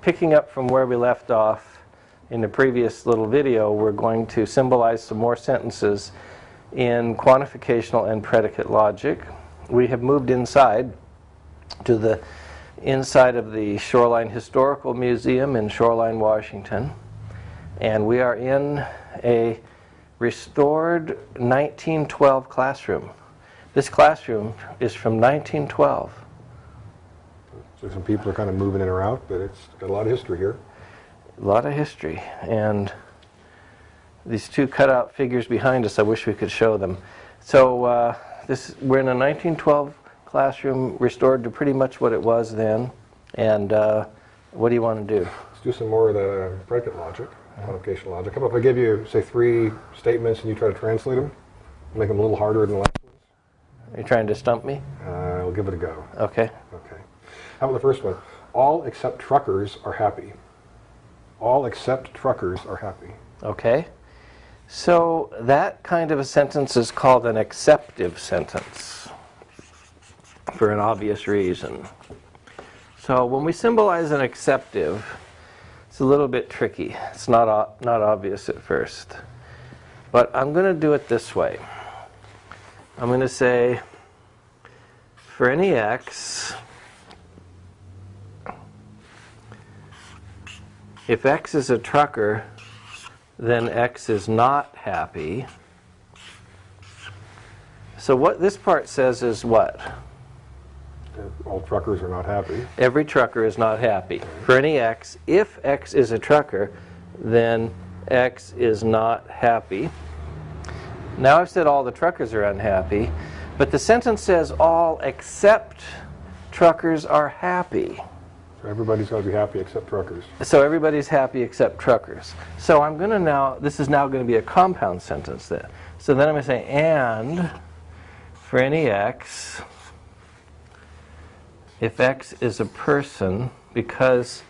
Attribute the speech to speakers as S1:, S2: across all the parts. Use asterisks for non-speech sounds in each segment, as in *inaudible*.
S1: picking up from where we left off in the previous little video, we're going to symbolize some more sentences in quantificational and predicate logic. We have moved inside to the inside of the Shoreline Historical Museum in Shoreline, Washington. And we are in a restored 1912 classroom. This classroom is from 1912.
S2: So some people are kind of moving in or out, but it's got a lot of history here.
S1: A lot of history. And these two cutout figures behind us, I wish we could show them. So uh, this, we're in a 1912 classroom restored to pretty much what it was then. And uh, what do you want to do?
S2: Let's do some more of the predicate logic, quantification logic. How about if I give you, say, three statements and you try to translate them? Make them a little harder than the last ones?
S1: Are you trying to stump me?
S2: Uh, I'll give it a go.
S1: Okay.
S2: How about the first one? All except truckers are happy. All except truckers are happy.
S1: Okay. So that kind of a sentence is called an exceptive sentence for an obvious reason. So when we symbolize an exceptive, it's a little bit tricky. It's not, not obvious at first. But I'm going to do it this way. I'm going to say, for any x, if x is a trucker, then x is not happy. So what this part says is what?
S2: All truckers are not happy.
S1: Every trucker is not happy. For any x, if x is a trucker, then x is not happy. Now I've said all the truckers are unhappy, but the sentence says all except truckers are happy.
S2: So everybody's got to be happy except truckers.
S1: So everybody's happy except truckers. So I'm going to now, this is now going to be a compound sentence then. So then I'm going to say and for any x, if x is a person, because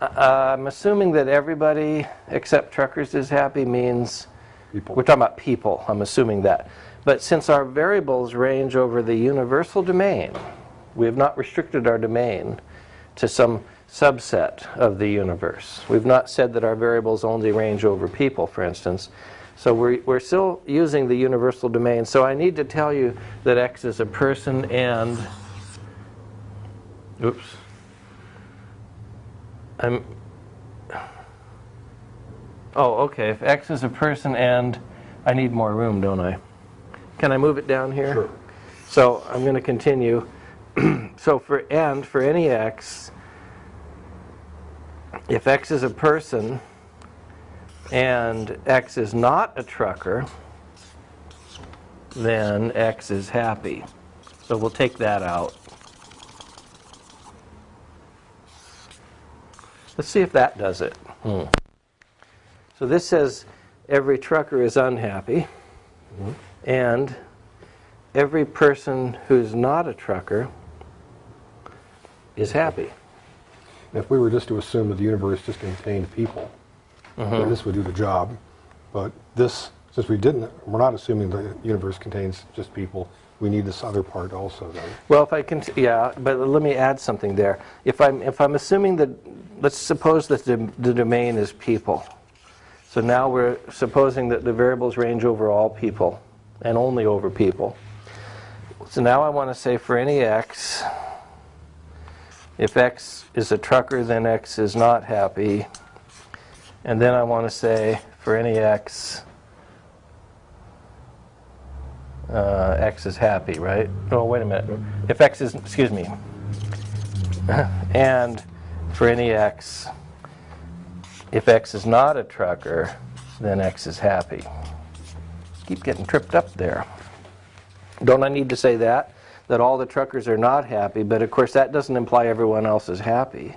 S1: uh, I'm assuming that everybody except truckers is happy means
S2: People.
S1: we're talking about people, I'm assuming that. But since our variables range over the universal domain, we have not restricted our domain to some subset of the universe. We've not said that our variables only range over people, for instance. So we're, we're still using the universal domain. So I need to tell you that x is a person and, oops, I'm, oh, okay, if x is a person and, I need more room, don't I? Can I move it down here?
S2: Sure.
S1: So I'm going to continue. *clears throat* so for and, for any x, if x is a person and x is not a trucker, then x is happy. So we'll take that out. Let's see if that does it. Hmm. So this says every trucker is unhappy, mm -hmm. and every person who's not a trucker is happy.
S2: If we were just to assume that the universe just contained people, mm -hmm. this would do the job. But this, since we didn't, we're not assuming the universe contains just people. We need this other part also, though.
S1: Well, if I can, yeah, but let me add something there. If I'm, if I'm assuming that, let's suppose that the, the domain is people. So now we're supposing that the variables range over all people and only over people. So now I want to say for any x, if x is a trucker, then x is not happy. And then I want to say for any x, uh, x is happy, right? Oh, wait a minute. If x is, excuse me, *laughs* and for any x, if x is not a trucker, then x is happy. Keep getting tripped up there. Don't I need to say that? That all the truckers are not happy, but of course that doesn't imply everyone else is happy.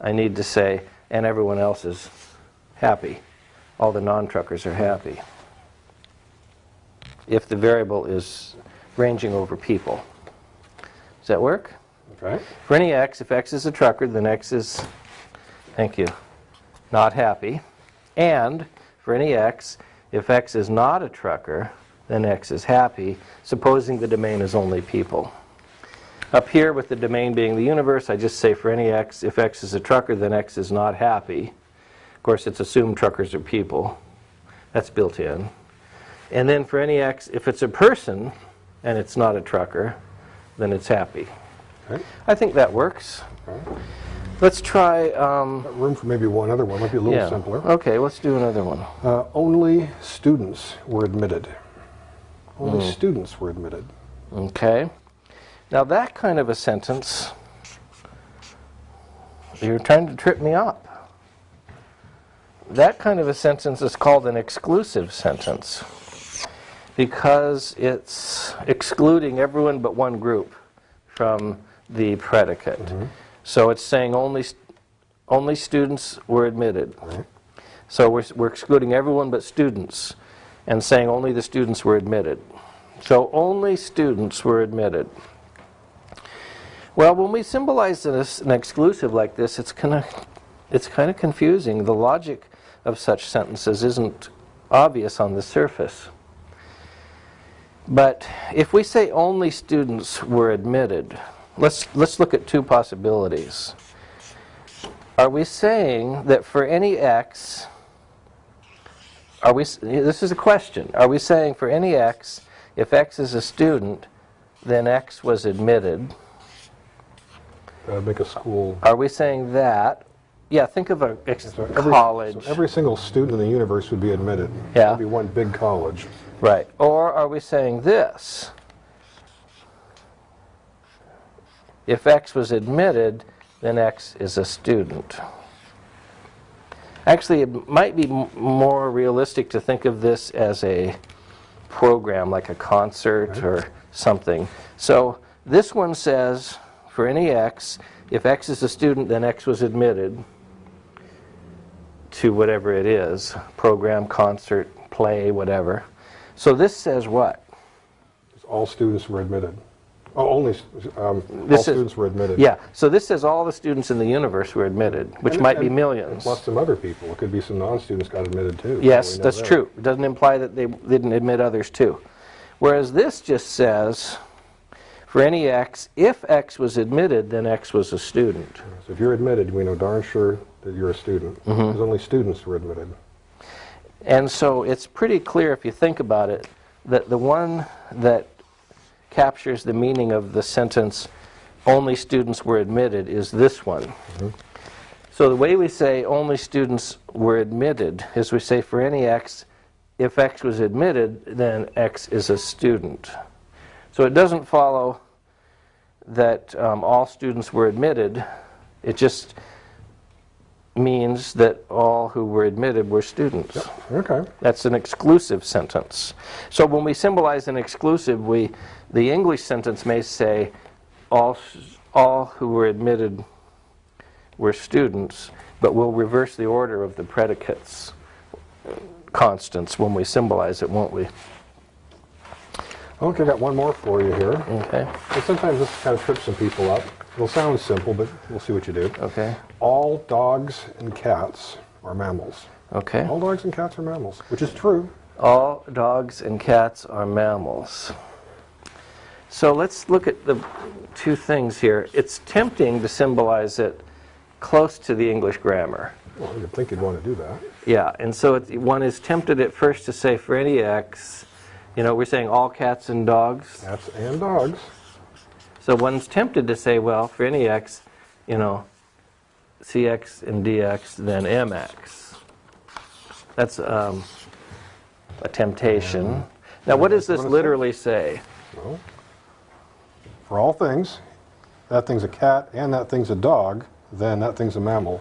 S1: I need to say, and everyone else is happy. All the non-truckers are happy. If the variable is ranging over people. Does that work?
S2: Okay.
S1: For any x, if x is a trucker, then x is, thank you, not happy. And for any x, if x is not a trucker, then x is happy, supposing the domain is only people. Up here with the domain being the universe, I just say for any x, if x is a trucker, then x is not happy. Of course, it's assumed truckers are people. That's built in. And then for any x, if it's a person and it's not a trucker, then it's happy.
S2: Okay.
S1: I think that works. Let's try, um,
S2: Room for maybe one other one, might be a little
S1: yeah.
S2: simpler.
S1: Okay, let's do another one.
S2: Uh, Only students were admitted. Only
S1: Hmm.
S2: students were admitted.
S1: Okay. Now that kind of a sentence, you're trying to trip me up. That kind of a sentence is called an exclusive sentence because it's excluding everyone but one group from the predicate. So it's saying only, only students were admitted. So we're, we're excluding everyone but students and saying only the students were admitted. So only students were admitted. Well, when we symbolize this, an exclusive like this, it's kind of it's kind of confusing. The logic of such sentences isn't obvious on the surface. But if we say only students were admitted, let's let's look at two possibilities. Are we saying that for any x are we this is a question. Are we saying for any x if x is a student then x was admitted?
S2: Uh, Make a school.
S1: Are we saying that? Yeah, think of a
S2: so every-
S1: college.
S2: so Every single student in the universe would be admitted.
S1: Yeah.
S2: It'd be one big college.
S1: Right. Or are we saying this? If X was admitted, then X is a student. Actually, it might be m- more realistic to think of this as a program, like a concert or something. So this one says, for any X, if X is a student, then X was admitted to whatever it is, program, concert, play, whatever. So this says what?
S2: All students were admitted. Oh, only, um, all
S1: is-
S2: students were admitted.
S1: Yeah, so this says all the students in the universe were admitted, which
S2: And-
S1: might be millions.
S2: Plus some other people. It could be some non-students got admitted too.
S1: Yes, that's
S2: that.
S1: true. It doesn't imply that they didn't admit others too. Whereas this just says, for any x, if x was admitted, then x was a student.
S2: So if you're admitted, we know darn sure that you're a student.
S1: Mm-hmm.
S2: Because only students were admitted.
S1: And so it's pretty clear if you think about it that the one that captures the meaning of the sentence only students were admitted is this one. So the way we say only students were admitted is we say for any x if x was admitted then x is a student. So it doesn't follow that um, all students were admitted. It just means that all who were admitted were students.
S2: Okay.
S1: That's an exclusive sentence. So when we symbolize an exclusive, we, the English sentence may say, all, all who were admitted were students, but we'll reverse the order of the predicates constants when we symbolize it, won't we?
S2: Okay, I got one more for you here.
S1: Okay,
S2: And sometimes this kind of trips some people up. It'll sound simple, but we'll see what you do.
S1: okay,
S2: All dogs and cats are mammals.
S1: okay.
S2: All dogs and cats are mammals, which is true.
S1: All dogs and cats are mammals. So let's look at the two things here. It's tempting to symbolize it close to the English grammar.
S2: Well, you'd think you'd want to do that.
S1: Yeah, and so it, one is tempted at first to say for any x, you know, we're saying all cats and dogs.
S2: Cats and dogs.
S1: So one's tempted to say, well, for any x, you know, cx and dx, then mx. That's um, a temptation. Now, what does this
S2: what
S1: literally say?
S2: Well, for all things, that thing's a cat and that thing's a dog, then that thing's a mammal.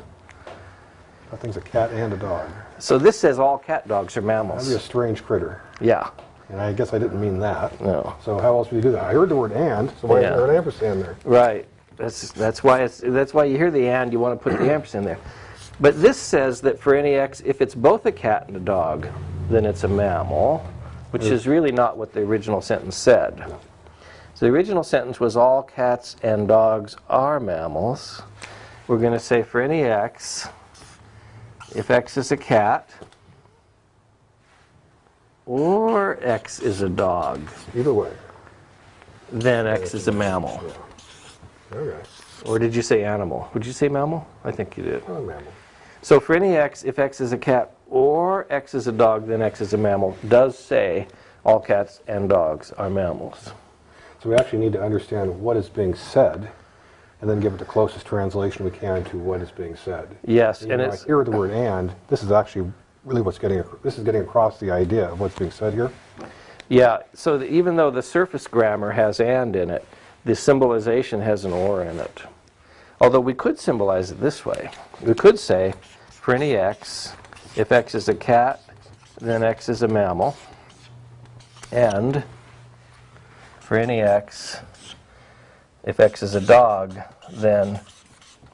S2: That thing's a cat and a dog.
S1: So this says all cat dogs are
S2: That'd be a strange critter.
S1: Yeah,
S2: And I guess I didn't mean that.
S1: no,
S2: So how else would you do that? I heard the word and, so why
S1: Yeah.
S2: is there an ampersand there?
S1: right. That's that's why it's that's why you hear the and you want to put the ampersand there. But this says that for any x, if it's both a cat and a dog, then it's a mammal, which is really not what the original sentence said. So the original sentence was all cats and dogs are mammals. We're going to say for any x, if x is a cat or x is a dog,
S2: Either way.
S1: then x is a mammal.
S2: Okay.
S1: Or did you say animal? Would you say mammal? I think you did.
S2: Oh, mammal.
S1: So for any x, if x is a cat or x is a dog, then x is a mammal, does say all cats and dogs are mammals.
S2: So we actually need to understand what is being said, and then give it the closest translation we can to what is being said.
S1: Yes,
S2: And
S1: and
S2: when I
S1: it's,
S2: hear the word "and," this is actually really what's getting, this is getting across the idea of what's being said here.
S1: yeah, so that even though the surface grammar has and in it, the symbolization has an or in it. Although we could symbolize it this way. We could say, for any x, if x is a cat, then x is a mammal. And for any x, if x is a dog, then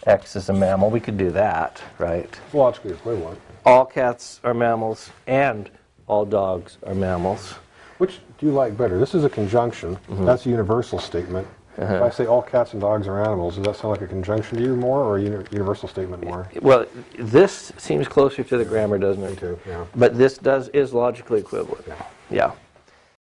S1: x is a mammal. We could do that, right?
S2: Logically equivalent.
S1: All cats are mammals and all dogs are mammals.
S2: Which do you like better? This is a conjunction.
S1: Mm-hmm.
S2: That's a universal statement.
S1: Uh-huh.
S2: If I say all cats and dogs are animals, does that sound like a conjunction to you more or a uni- universal statement more?
S1: Well, this seems closer to the grammar, doesn't
S2: Me
S1: it?
S2: too, yeah.
S1: But this does, is logically equivalent.
S2: Yeah.
S1: Yeah.